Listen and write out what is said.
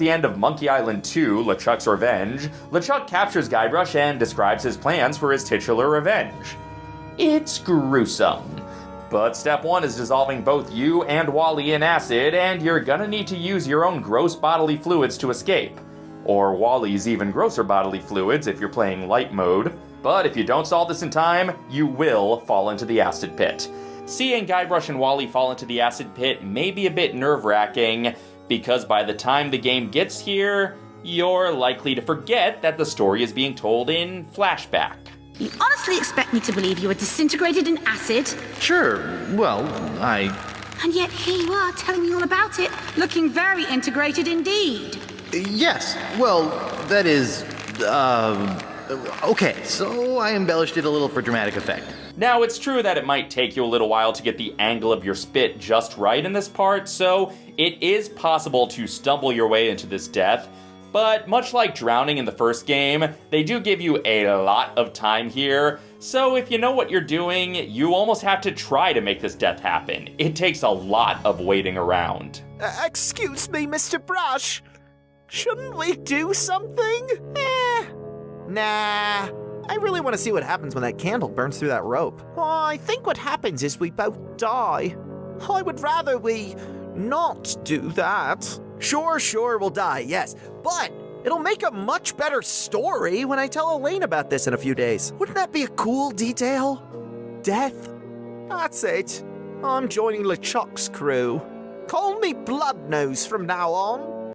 the end of Monkey Island 2, LeChuck's Revenge, LeChuck captures Guybrush and describes his plans for his titular revenge. It's gruesome. But step one is dissolving both you and Wally in acid, and you're gonna need to use your own gross bodily fluids to escape. Or Wally's even grosser bodily fluids if you're playing light mode. But if you don't solve this in time, you will fall into the acid pit. Seeing Guybrush and Wally fall into the acid pit may be a bit nerve wracking, because by the time the game gets here, you're likely to forget that the story is being told in flashback. You honestly expect me to believe you were disintegrated in acid? Sure, well, I. And yet here you are telling me all about it, looking very integrated indeed. Yes, well, that is. Um. Okay, so I embellished it a little for dramatic effect. Now, it's true that it might take you a little while to get the angle of your spit just right in this part, so it is possible to stumble your way into this death. But much like drowning in the first game, they do give you a lot of time here, so if you know what you're doing, you almost have to try to make this death happen. It takes a lot of waiting around. Uh, excuse me, Mr. Brush. Shouldn't we do something? Nah. I really want to see what happens when that candle burns through that rope. I think what happens is we both die. I would rather we not do that. Sure, sure, we'll die, yes. But it'll make a much better story when I tell Elaine about this in a few days. Wouldn't that be a cool detail? Death? That's it. I'm joining LeChuck's crew. Call me Bloodnose from now on.